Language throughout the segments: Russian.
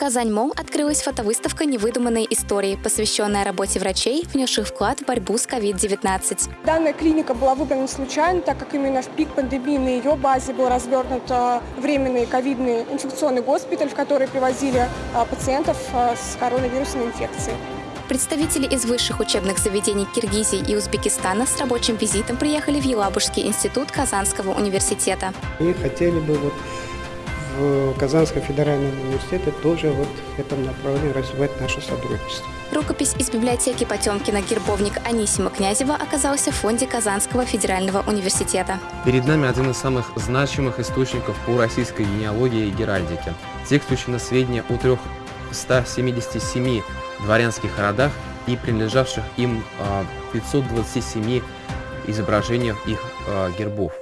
Казань-Мол открылась фотовыставка «Невыдуманные истории», посвященная работе врачей, внесших вклад в борьбу с COVID-19. Данная клиника была выбрана случайно, так как именно в пик пандемии на ее базе был развернут а, временный ковидный инфекционный госпиталь, в который привозили а, пациентов а, с коронавирусной инфекцией. Представители из высших учебных заведений Киргизии и Узбекистана с рабочим визитом приехали в Елабужский институт Казанского университета. И хотели бы вот в Казанском федеральном университете тоже вот в этом направлении развивать наше сотрудничество. Рукопись из библиотеки Потемкина «Гербовник» Анисима Князева оказался в фонде Казанского федерального университета. Перед нами один из самых значимых источников по российской генеалогии и геральдике. Текст учит на сведения о 377 дворянских родах и принадлежавших им 527 а, изображениях их а, гербов.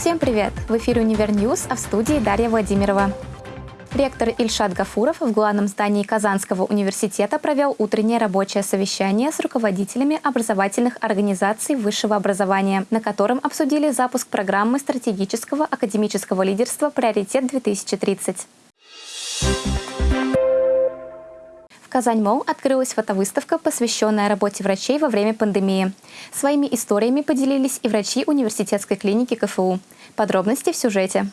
Всем привет! В эфире «Универ -Ньюз», а в студии Дарья Владимирова. Ректор Ильшат Гафуров в главном здании Казанского университета провел утреннее рабочее совещание с руководителями образовательных организаций высшего образования, на котором обсудили запуск программы стратегического академического лидерства «Приоритет-2030». В Казань-Мол открылась фотовыставка, посвященная работе врачей во время пандемии. Своими историями поделились и врачи университетской клиники КФУ. Подробности в сюжете.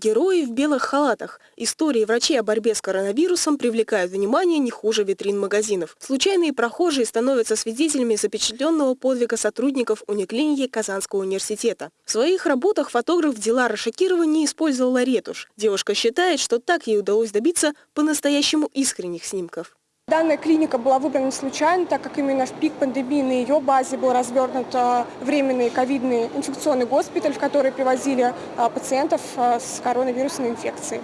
Герои в белых халатах. Истории врачей о борьбе с коронавирусом привлекают внимание не хуже витрин магазинов. Случайные прохожие становятся свидетелями запечатленного подвига сотрудников униклиники Казанского университета. В своих работах фотограф Дилара Шакирова не использовала ретушь. Девушка считает, что так ей удалось добиться по-настоящему искренних снимков. Данная клиника была выбрана случайно, так как именно в пик пандемии на ее базе был развернут а, временный ковидный инфекционный госпиталь, в который привозили а, пациентов а, с коронавирусной инфекцией.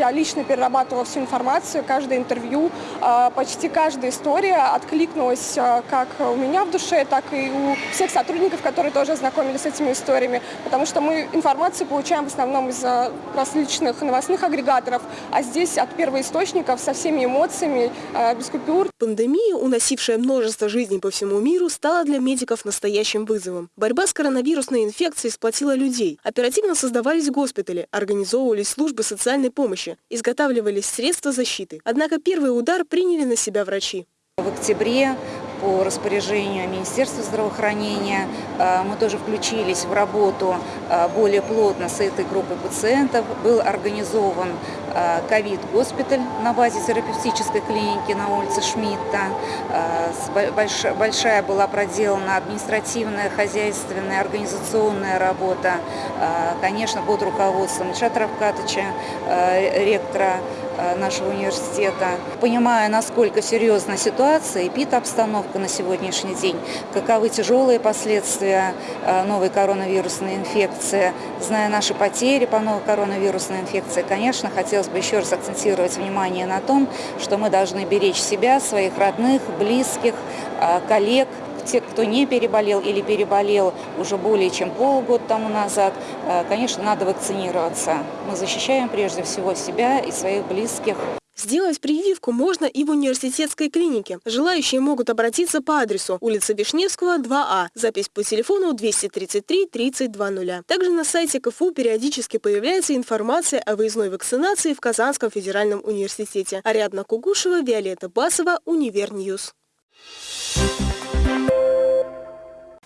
Я лично перерабатывала всю информацию, каждое интервью, а, почти каждая история откликнулась а, как у меня в душе, так и у всех сотрудников, которые тоже ознакомились с этими историями. Потому что мы информацию получаем в основном из а, различных новостных агрегаторов, а здесь от первоисточников со всеми эмоциями, без купюр. Пандемия, уносившая множество жизней по всему миру, стала для медиков настоящим вызовом. Борьба с коронавирусной инфекцией сплотила людей. Оперативно создавались госпитали, организовывались службы социальной помощи помощи, изготавливались средства защиты. Однако первый удар приняли на себя врачи. В октябре по распоряжению Министерства здравоохранения э, мы тоже включились в работу э, более плотно с этой группой пациентов. Был организован э, ковид-госпиталь на базе терапевтической клиники на улице Шмидта. Большая была проделана административная, хозяйственная, организационная работа, конечно, под руководством Ильшата Равкатыча, ректора нашего университета. Понимая, насколько серьезна ситуация, эпид-обстановка, обстановка на сегодняшний день, каковы тяжелые последствия э, новой коронавирусной инфекции. Зная наши потери по новой коронавирусной инфекции, конечно, хотелось бы еще раз акцентировать внимание на том, что мы должны беречь себя, своих родных, близких, э, коллег, те, кто не переболел или переболел уже более чем полгода тому назад, э, конечно, надо вакцинироваться. Мы защищаем прежде всего себя и своих близких. Сделать прививку можно и в университетской клинике. Желающие могут обратиться по адресу улица Вишневского, 2А. Запись по телефону 233 3020. Также на сайте КФУ периодически появляется информация о выездной вакцинации в Казанском федеральном университете. Ариадна Кугушева, Виолетта Басова, Универ News.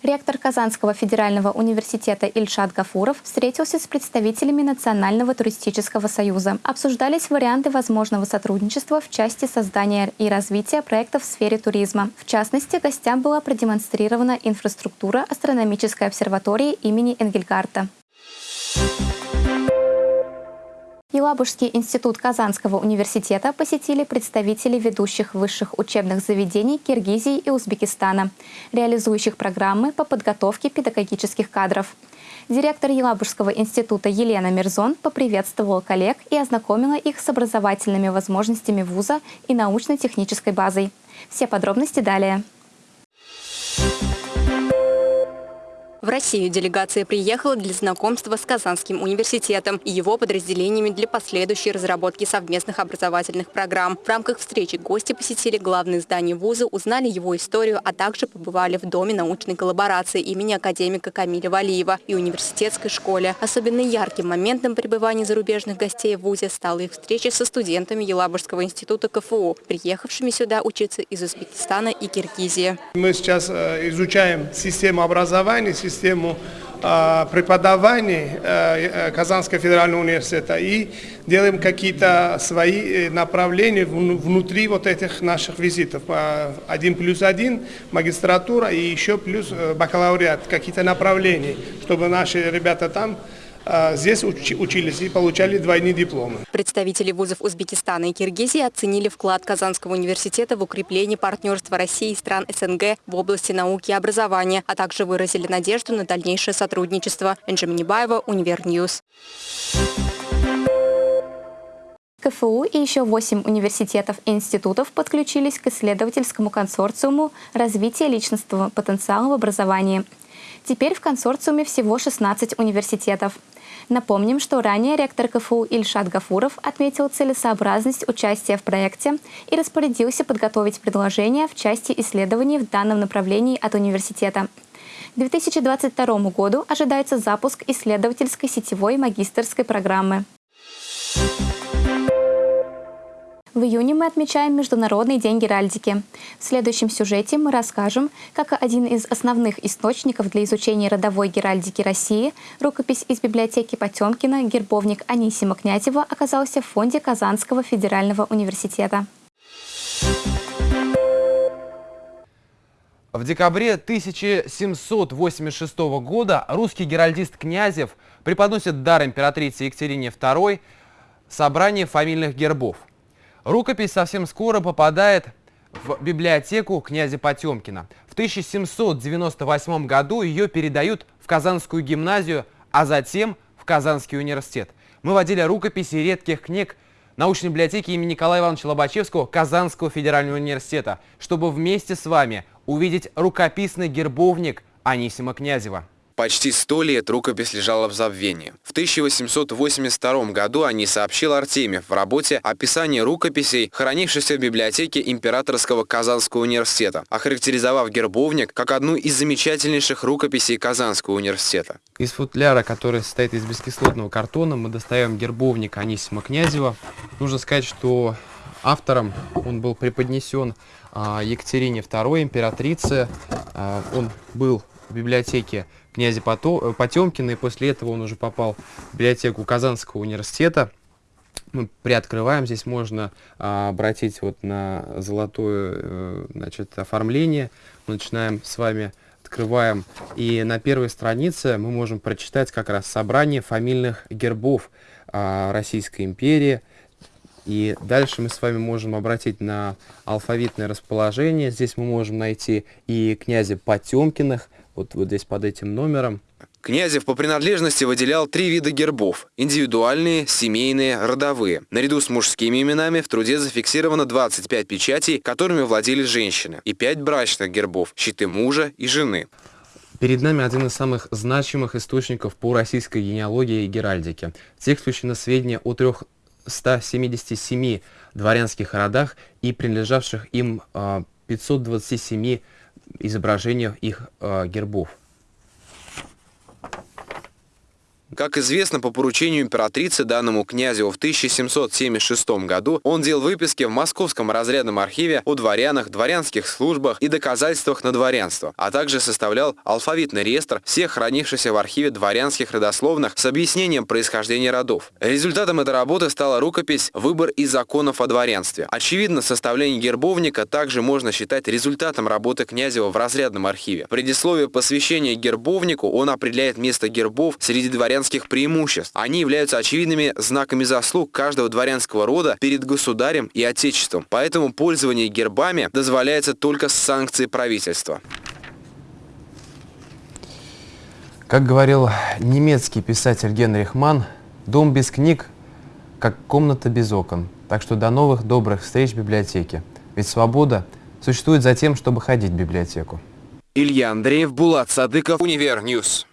Ректор Казанского федерального университета Ильшат Гафуров встретился с представителями Национального туристического союза. Обсуждались варианты возможного сотрудничества в части создания и развития проектов в сфере туризма. В частности, гостям была продемонстрирована инфраструктура астрономической обсерватории имени Энгельгардта. Елабужский институт Казанского университета посетили представители ведущих высших учебных заведений Киргизии и Узбекистана, реализующих программы по подготовке педагогических кадров. Директор Елабужского института Елена Мирзон поприветствовала коллег и ознакомила их с образовательными возможностями вуза и научно-технической базой. Все подробности далее. В Россию делегация приехала для знакомства с Казанским университетом и его подразделениями для последующей разработки совместных образовательных программ. В рамках встречи гости посетили главные здания вуза, узнали его историю, а также побывали в Доме научной коллаборации имени академика Камиля Валиева и университетской школе. Особенно ярким моментом пребывания зарубежных гостей в вузе стала их встреча со студентами Елабужского института КФУ, приехавшими сюда учиться из Узбекистана и Киргизии. Мы сейчас э, изучаем систему образования, э, преподавания э, Казанского федерального университета и делаем какие-то свои направления внутри вот этих наших визитов. Один плюс один, магистратура и еще плюс бакалавриат, какие-то направления, чтобы наши ребята там а, здесь учились и получали двойные дипломы. Представители вузов Узбекистана и Киргизии оценили вклад Казанского университета в укрепление партнерства России и стран СНГ в области науки и образования, а также выразили надежду на дальнейшее сотрудничество. Энджи Минибаева, Универ News. КФУ и еще восемь университетов и институтов подключились к исследовательскому консорциуму развития личностного потенциала в образовании. Теперь в консорциуме всего 16 университетов. Напомним, что ранее ректор КФУ Ильшат Гафуров отметил целесообразность участия в проекте и распорядился подготовить предложения в части исследований в данном направлении от университета. К 2022 году ожидается запуск исследовательской сетевой магистерской программы. В июне мы отмечаем Международный день геральдики. В следующем сюжете мы расскажем, как один из основных источников для изучения родовой геральдики России, рукопись из библиотеки Потемкина, гербовник Анисима Князева, оказался в фонде Казанского федерального университета. В декабре 1786 года русский геральдист Князев преподносит дар императрице Екатерине II собрание фамильных гербов – Рукопись совсем скоро попадает в библиотеку князя Потемкина. В 1798 году ее передают в Казанскую гимназию, а затем в Казанский университет. Мы водили рукописи редких книг научной библиотеки имени Николая Ивановича Лобачевского Казанского федерального университета, чтобы вместе с вами увидеть рукописный гербовник Анисима Князева. Почти сто лет рукопись лежала в забвении. В 1882 году они сообщил Артемьев в работе «Описание рукописей, хранившихся в библиотеке Императорского Казанского университета», охарактеризовав гербовник как одну из замечательнейших рукописей Казанского университета. Из футляра, который состоит из бескислотного картона, мы достаем гербовник Анисима Князева. Нужно сказать, что автором он был преподнесен а, Екатерине II, императрице. А, он был в библиотеке князя э, Потемкина, и после этого он уже попал в библиотеку Казанского университета. Мы приоткрываем, здесь можно а, обратить вот на золотое э, значит, оформление. Мы начинаем с вами, открываем, и на первой странице мы можем прочитать как раз собрание фамильных гербов а, Российской империи. И дальше мы с вами можем обратить на алфавитное расположение. Здесь мы можем найти и князя Потемкиных, вот, вот здесь под этим номером. Князев по принадлежности выделял три вида гербов – индивидуальные, семейные, родовые. Наряду с мужскими именами в труде зафиксировано 25 печатей, которыми владели женщины, и 5 брачных гербов – щиты мужа и жены. Перед нами один из самых значимых источников по российской генеалогии и геральдике. В текст включено сведения о 377 дворянских родах и принадлежавших им 527 а, изображениях их э, гербов. Как известно, по поручению императрицы данному князю в 1776 году он делал выписки в Московском разрядном архиве о дворянах, дворянских службах и доказательствах на дворянство, а также составлял алфавитный реестр всех хранившихся в архиве дворянских родословных с объяснением происхождения родов. Результатом этой работы стала рукопись «Выбор из законов о дворянстве». Очевидно, составление гербовника также можно считать результатом работы Князева в разрядном архиве. Предисловие посвящения гербовнику он определяет место гербов среди дворян дворянских преимуществ. Они являются очевидными знаками заслуг каждого дворянского рода перед государем и отечеством. Поэтому пользование гербами дозволяется только с санкцией правительства. Как говорил немецкий писатель Генрих Манн, дом без книг, как комната без окон. Так что до новых добрых встреч в библиотеке. Ведь свобода существует за тем, чтобы ходить в библиотеку. Илья Андреев, Булат Садыков, Универ News.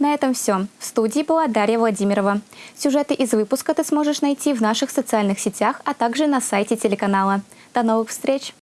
На этом все. В студии была Дарья Владимирова. Сюжеты из выпуска ты сможешь найти в наших социальных сетях, а также на сайте телеканала. До новых встреч!